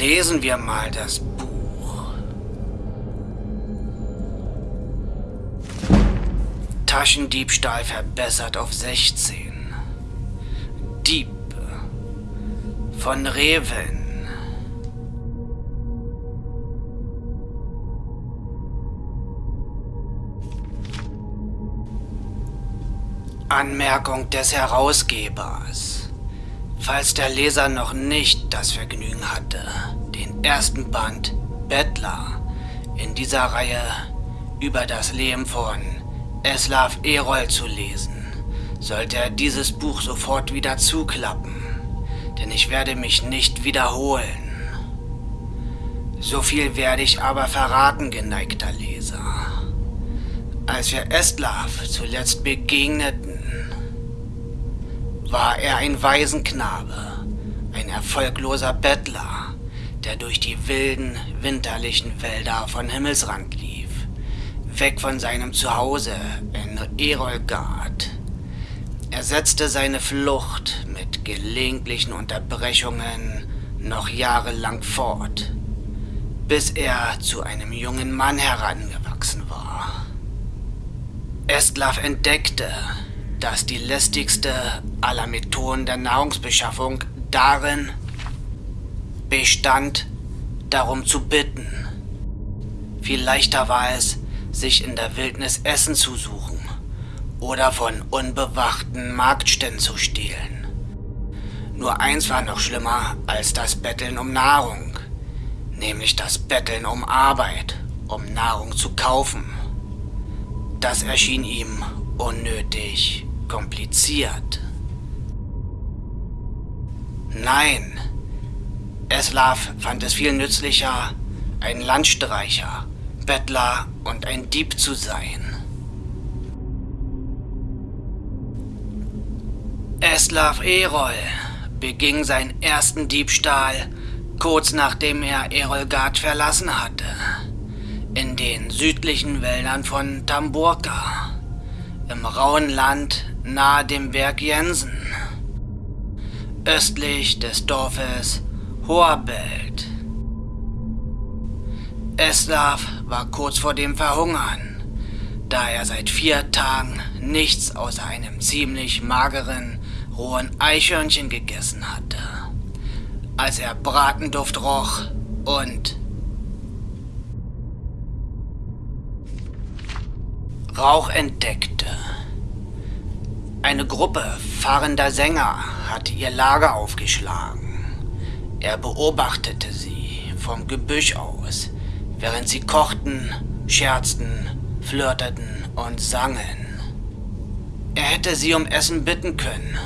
Lesen wir mal das Buch. Taschendiebstahl verbessert auf 16. Dieb von Reven. Anmerkung des Herausgebers. Falls der Leser noch nicht das Vergnügen hatte, den ersten Band Bettler in dieser Reihe über das Leben von Eslav Erol zu lesen, sollte er dieses Buch sofort wieder zuklappen, denn ich werde mich nicht wiederholen. So viel werde ich aber verraten, geneigter Leser. Als wir Estlav zuletzt begegneten, war er ein Waisenknabe, ein erfolgloser Bettler, der durch die wilden, winterlichen Wälder von Himmelsrand lief, weg von seinem Zuhause in Erolgard. Er setzte seine Flucht mit gelegentlichen Unterbrechungen noch jahrelang fort, bis er zu einem jungen Mann herangewachsen war. Estlav entdeckte, dass die lästigste aller Methoden der Nahrungsbeschaffung darin bestand, darum zu bitten. Viel leichter war es, sich in der Wildnis Essen zu suchen oder von unbewachten Marktständen zu stehlen. Nur eins war noch schlimmer als das Betteln um Nahrung, nämlich das Betteln um Arbeit, um Nahrung zu kaufen. Das erschien ihm unnötig kompliziert. Nein, Eslav fand es viel nützlicher, ein Landstreicher, Bettler und ein Dieb zu sein. Eslav Erol beging seinen ersten Diebstahl kurz nachdem er Erolgard verlassen hatte, in den südlichen Wäldern von Tamburka, im rauen Land nahe dem Berg Jensen, östlich des Dorfes Hoherbelt. Eslav war kurz vor dem Verhungern, da er seit vier Tagen nichts außer einem ziemlich mageren, rohen Eichhörnchen gegessen hatte. Als er Bratenduft roch und Rauch entdeckte. Eine Gruppe fahrender Sänger hatte ihr Lager aufgeschlagen. Er beobachtete sie vom Gebüsch aus, während sie kochten, scherzten, flirteten und sangen. Er hätte sie um Essen bitten können,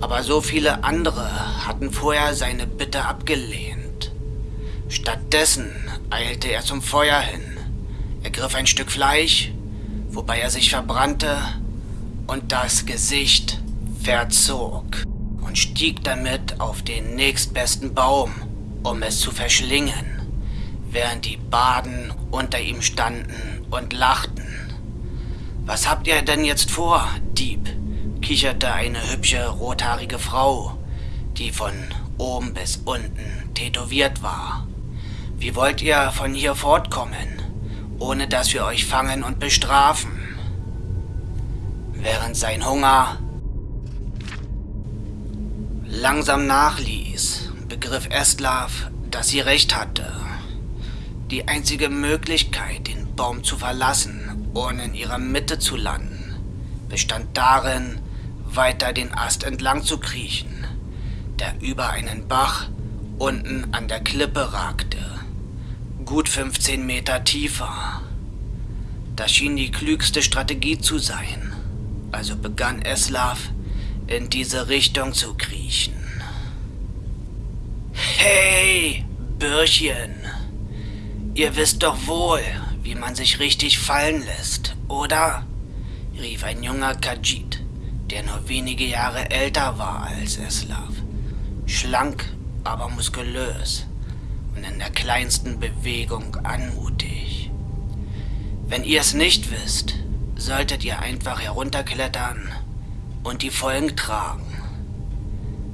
aber so viele andere hatten vorher seine Bitte abgelehnt. Stattdessen eilte er zum Feuer hin, ergriff ein Stück Fleisch, wobei er sich verbrannte und das Gesicht verzog und stieg damit auf den nächstbesten Baum, um es zu verschlingen, während die Baden unter ihm standen und lachten. Was habt ihr denn jetzt vor, Dieb? kicherte eine hübsche rothaarige Frau, die von oben bis unten tätowiert war. Wie wollt ihr von hier fortkommen, ohne dass wir euch fangen und bestrafen? während sein Hunger langsam nachließ, begriff Estlav, dass sie recht hatte. Die einzige Möglichkeit, den Baum zu verlassen, ohne in ihrer Mitte zu landen, bestand darin, weiter den Ast entlang zu kriechen, der über einen Bach unten an der Klippe ragte, gut 15 Meter tiefer. Das schien die klügste Strategie zu sein also begann Eslav in diese Richtung zu kriechen. Hey, Bürchen, ihr wisst doch wohl, wie man sich richtig fallen lässt, oder? rief ein junger Kajit, der nur wenige Jahre älter war als Eslav. Schlank, aber muskulös und in der kleinsten Bewegung anmutig. Wenn ihr es nicht wisst, solltet ihr einfach herunterklettern und die Folgen tragen.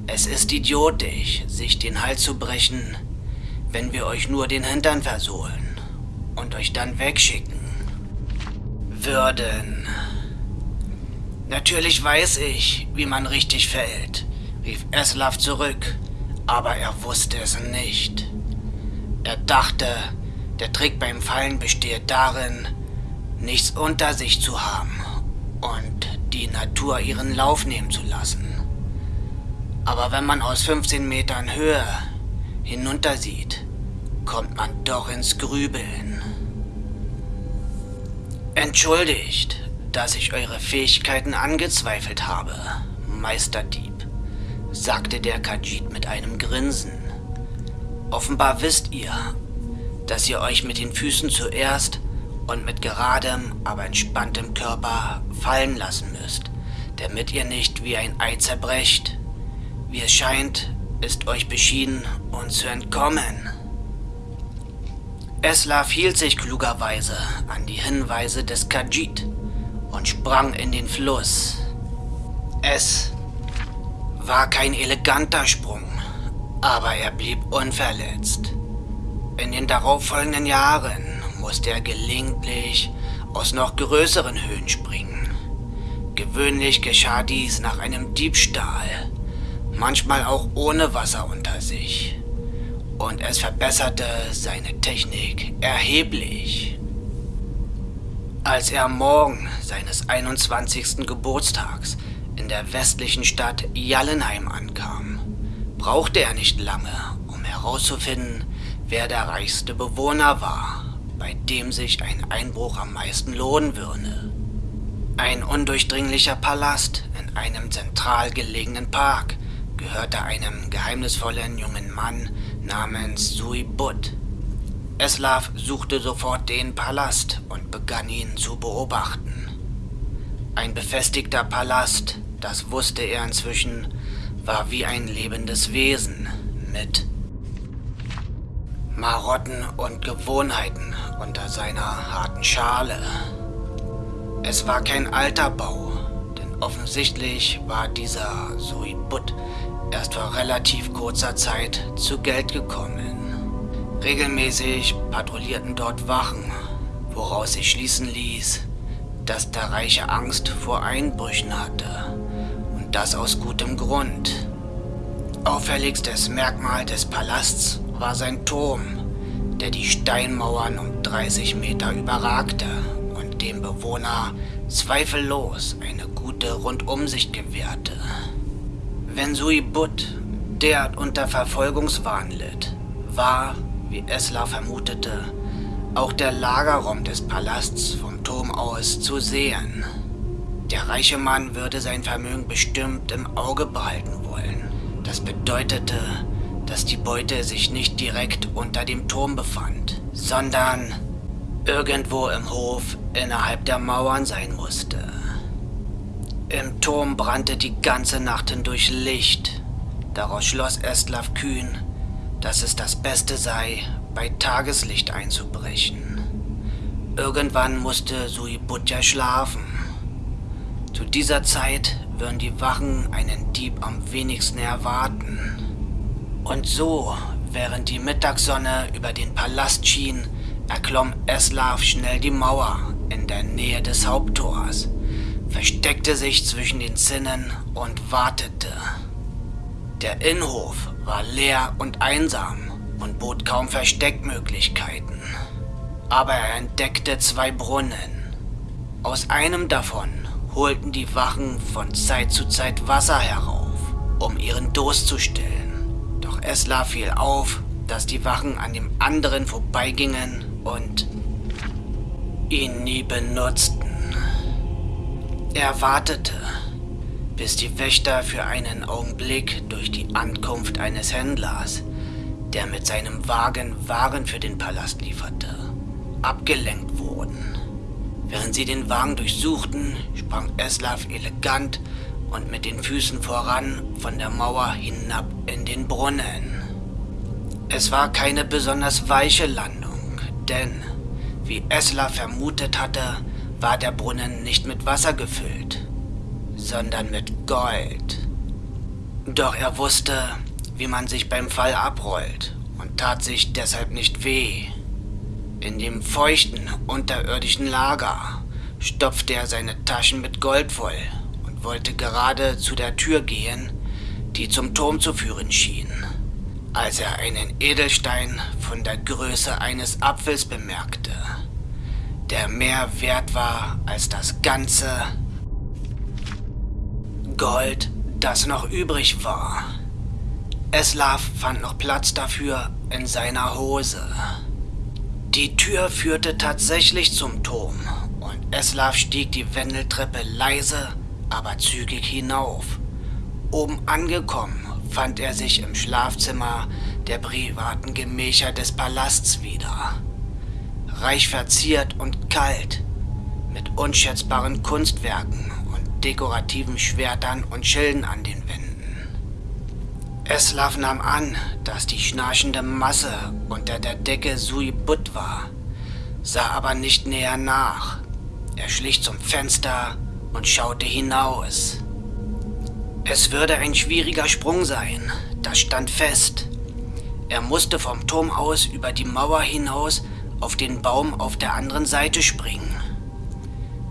Es ist idiotisch, sich den Hals zu brechen, wenn wir euch nur den Hintern versohlen und euch dann wegschicken würden. Natürlich weiß ich, wie man richtig fällt, rief Eslav zurück, aber er wusste es nicht. Er dachte, der Trick beim Fallen besteht darin, nichts unter sich zu haben und die Natur ihren Lauf nehmen zu lassen. Aber wenn man aus 15 Metern Höhe hinuntersieht, kommt man doch ins Grübeln. Entschuldigt, dass ich eure Fähigkeiten angezweifelt habe, Meisterdieb, sagte der Kajit mit einem Grinsen. Offenbar wisst ihr, dass ihr euch mit den Füßen zuerst und mit geradem, aber entspanntem Körper fallen lassen müsst, damit ihr nicht wie ein Ei zerbrecht. Wie es scheint, ist euch beschieden, uns zu entkommen. Eslav hielt sich klugerweise an die Hinweise des Kajit und sprang in den Fluss. Es war kein eleganter Sprung, aber er blieb unverletzt. In den darauffolgenden Jahren musste er gelegentlich aus noch größeren Höhen springen. Gewöhnlich geschah dies nach einem Diebstahl, manchmal auch ohne Wasser unter sich. Und es verbesserte seine Technik erheblich. Als er am Morgen seines 21. Geburtstags in der westlichen Stadt Jallenheim ankam, brauchte er nicht lange, um herauszufinden, wer der reichste Bewohner war, bei dem sich ein Einbruch am meisten lohnen würde. Ein undurchdringlicher Palast in einem zentral gelegenen Park gehörte einem geheimnisvollen jungen Mann namens Sui Butt. Eslav suchte sofort den Palast und begann ihn zu beobachten. Ein befestigter Palast, das wusste er inzwischen, war wie ein lebendes Wesen mit Marotten und Gewohnheiten unter seiner harten Schale. Es war kein alter Bau, denn offensichtlich war dieser Suibut erst vor relativ kurzer Zeit zu Geld gekommen. Regelmäßig patrouillierten dort Wachen, woraus sich schließen ließ, dass der Reiche Angst vor Einbrüchen hatte. Und das aus gutem Grund. Auffälligstes Merkmal des Palasts war sein Turm, der die Steinmauern um 30 Meter überragte und dem Bewohner zweifellos eine gute Rundumsicht gewährte. Wenn Sui Butt derart unter Verfolgungswahn litt, war, wie Esla vermutete, auch der Lagerraum des Palasts vom Turm aus zu sehen. Der reiche Mann würde sein Vermögen bestimmt im Auge behalten wollen. Das bedeutete, dass die Beute sich nicht direkt unter dem Turm befand, sondern irgendwo im Hof innerhalb der Mauern sein musste. Im Turm brannte die ganze Nacht hindurch Licht. Daraus schloss Estlav kühn, dass es das Beste sei, bei Tageslicht einzubrechen. Irgendwann musste Suibutja schlafen. Zu dieser Zeit würden die Wachen einen Dieb am wenigsten erwarten. Und so, während die Mittagssonne über den Palast schien, erklomm Eslav schnell die Mauer in der Nähe des Haupttors, versteckte sich zwischen den Zinnen und wartete. Der Innenhof war leer und einsam und bot kaum Versteckmöglichkeiten. Aber er entdeckte zwei Brunnen. Aus einem davon holten die Wachen von Zeit zu Zeit Wasser herauf, um ihren Durst zu stillen. Esla fiel auf, dass die Wachen an dem anderen vorbeigingen und ihn nie benutzten. Er wartete, bis die Wächter für einen Augenblick durch die Ankunft eines Händlers, der mit seinem Wagen Waren für den Palast lieferte, abgelenkt wurden. Während sie den Wagen durchsuchten, sprang Eslav elegant und mit den Füßen voran von der Mauer hinab in den Brunnen. Es war keine besonders weiche Landung, denn, wie Esla vermutet hatte, war der Brunnen nicht mit Wasser gefüllt, sondern mit Gold. Doch er wusste, wie man sich beim Fall abrollt und tat sich deshalb nicht weh. In dem feuchten, unterirdischen Lager stopfte er seine Taschen mit Gold voll und wollte gerade zu der Tür gehen, die zum Turm zu führen schien, als er einen Edelstein von der Größe eines Apfels bemerkte, der mehr wert war als das ganze Gold, das noch übrig war. Eslav fand noch Platz dafür in seiner Hose. Die Tür führte tatsächlich zum Turm und Eslav stieg die Wendeltreppe leise, aber zügig hinauf. Oben angekommen fand er sich im Schlafzimmer der privaten Gemächer des Palasts wieder. Reich verziert und kalt, mit unschätzbaren Kunstwerken und dekorativen Schwertern und Schilden an den Wänden. Eslav nahm an, dass die schnarchende Masse unter der Decke Sui Butt war, sah aber nicht näher nach. Er schlich zum Fenster und schaute hinaus. Es würde ein schwieriger Sprung sein, das stand fest. Er musste vom Turm aus über die Mauer hinaus auf den Baum auf der anderen Seite springen.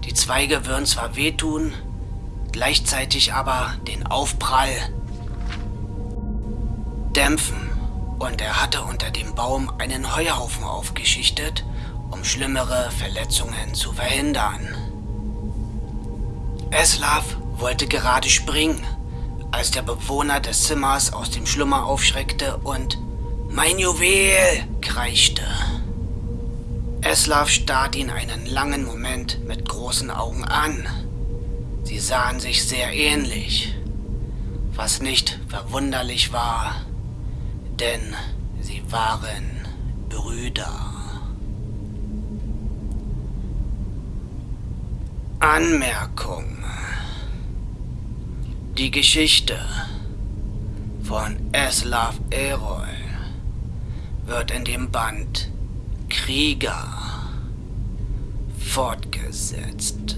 Die Zweige würden zwar wehtun, gleichzeitig aber den Aufprall dämpfen und er hatte unter dem Baum einen Heuhaufen aufgeschichtet, um schlimmere Verletzungen zu verhindern. Eslav wollte gerade springen, als der Bewohner des Zimmers aus dem Schlummer aufschreckte und Mein Juwel! kreischte. Eslav starrte ihn einen langen Moment mit großen Augen an. Sie sahen sich sehr ähnlich, was nicht verwunderlich war, denn sie waren Brüder. Anmerkung. Die Geschichte von Eslav Erol wird in dem Band Krieger fortgesetzt.